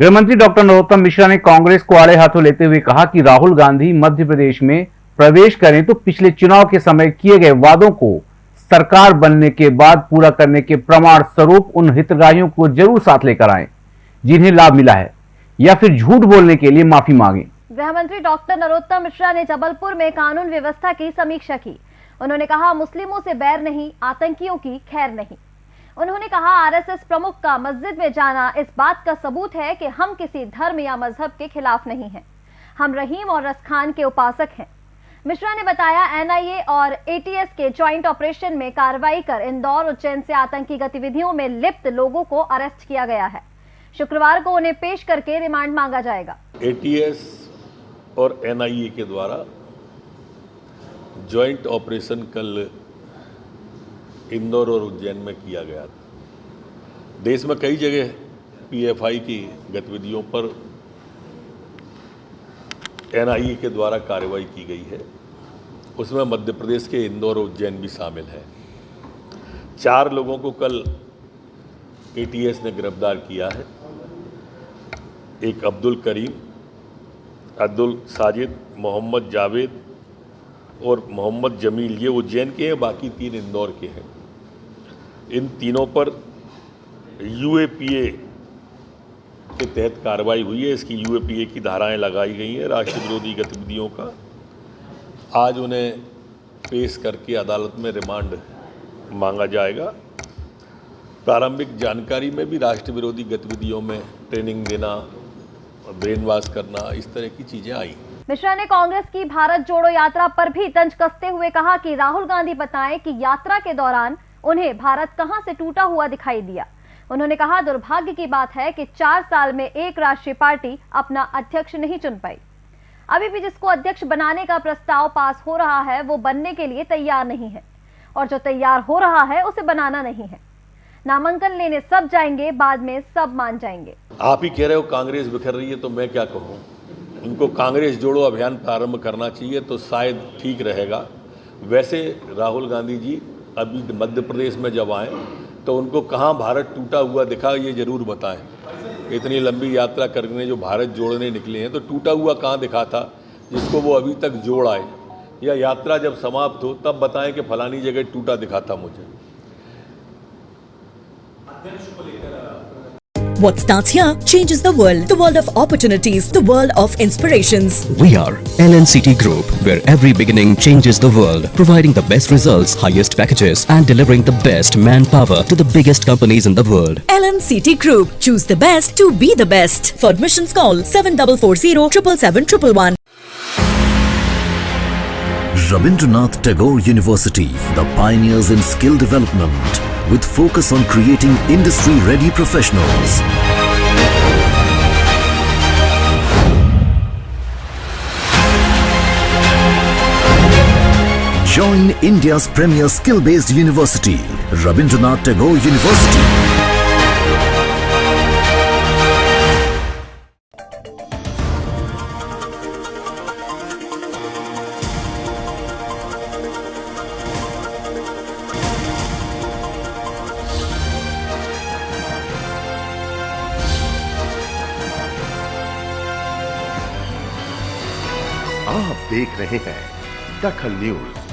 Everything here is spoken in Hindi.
गृहमंत्री डॉक्टर नरोत्तम मिश्रा ने कांग्रेस को आड़े हाथों लेते हुए कहा कि राहुल गांधी मध्य प्रदेश में प्रवेश करें तो पिछले चुनाव के समय किए गए वादों को सरकार बनने के बाद पूरा करने के प्रमाण स्वरूप उन हितग्राहियों को ज़रूर साथ लेकर आए, जिन्हें लाभ मिला है, या फिर झूठ बोलने के लिए माफ़ी मांगे। गृह मंत्री डॉक्टर नरोत्तम मिश्रा ने जबलपुर में कानून व्यवस्था की समीक्षा की। उन्होंने कहा, मुस्लिमों से बैर नहीं, आतंकियों की खैर नहीं। उन्होंने कहा, आरएसएस प्रमुख का मस्जिद में जाना इस बात का सबूत है कि हम किसी धर्म या मज़हब के खिलाफ नहीं हैं। हम रहीम और रसखान के उपासक हैं। मिश्रा ने बताया, एनआईए और एटीएस के ज्वाइंट ऑपरेशन में कार्रवाई कर इंदौर उज्जैन से आतंकी गतिविधियों में लिप्त लोगों को अरेस्ट किया गया है। शुक्रवार को उन्हें पेश करके रिमांड मांगा जाएगा। एटीएस और एनआईए के द्वारा ज्वाइंट ऑपरेशन कल इंदौर और उज्जैन में किया गया था। देश में कई जगह पीएफआई की गतिविधियों पर एनआईए के द्वारा कार्रवाई की गई है। उसमें मध्य प्रदेश के इंदौर और उज्जैन भी शामिल है। चार लोगों को कल एटीएस ने गिरफ़्तार किया है। एक अब्दुल करीम, अब्दुल साजिद, मोहम्मद जावेद और मोहम्मद जमील, ये उज्जैन के हैं, बाकी तीन इंदौर के हैं। इन तीनों पर यूएपीए के तहत कार्रवाई हुई है। इसकी यूएपीए की धाराएँ लगाई गई हैं राष्ट्र विरोधी गतिविधियों का। आज उन्हें पेश करके अदालत में रिमांड मांगा जाएगा। प्रारंभिक जानकारी में भी राष्ट्र विरोधी गतिविधियों में ट्रेनिंग देना ब्रेन वॉश करना, इस तरह की चीज़ें आई। मिश्रा ने कांग्रेस की भारत जोड़ो यात्रा पर भी तंज कसते हुए कहा कि राहुल गांधी बताएँ कि यात्रा के दौरान उन्हें भारत कहाँ से टूटा हुआ दिखाई दिया। उन्होंने कहा, दुर्भाग्य की बात है कि चार साल में एक राष्ट्रीय पार्टी अपना अध्यक्ष नहीं चुन पाई। अभी भी जिसको अध्यक्ष बनाने का प्रस्ताव पास हो रहा है, वो बनने के लिए तैयार नहीं है। और जो तैयार हो रहा है, उसे बनाना नहीं है। नामांकन लेने सब जाएँगे, बाद में सब मान जाएँगे। आप ही कह रहे हो कांग्रेस बिखर रही है तो मैं क्या कहूँ? उनको कांग्रेस जोड़ो अभियान प्रारंभ करना चाहिए तो शायद ठीक रहेगा। वैसे राहुल गांधी जी अभी मध्य प्रदेश में जब आए तो उनको कहाँ भारत टूटा हुआ दिखा ये ज़रूर बताएँ। इतनी लंबी यात्रा करने जो भारत जोड़ने निकले हैं तो टूटा हुआ कहाँ दिखा था, जिसको वो अभी तक जोड़ आए। या यात्रा जब समाप्त हो, तब बताएँ कि फलानी जगह टूटा दिखा था मुझे। What starts here changes the world. The world of opportunities. The world of inspirations. We are LNCT Group, where every beginning changes the world, providing the best results, highest packages, and delivering the best manpower to the biggest companies in the world. LNCT Group. Choose the best to be the best. For admissions, call 7440 777 Rabindranath Tagore University, the pioneers in skill development with focus on creating industry-ready professionals. Join India's premier skill-based university, Rabindranath Tagore University. आप देख रहे हैं दखल न्यूज़।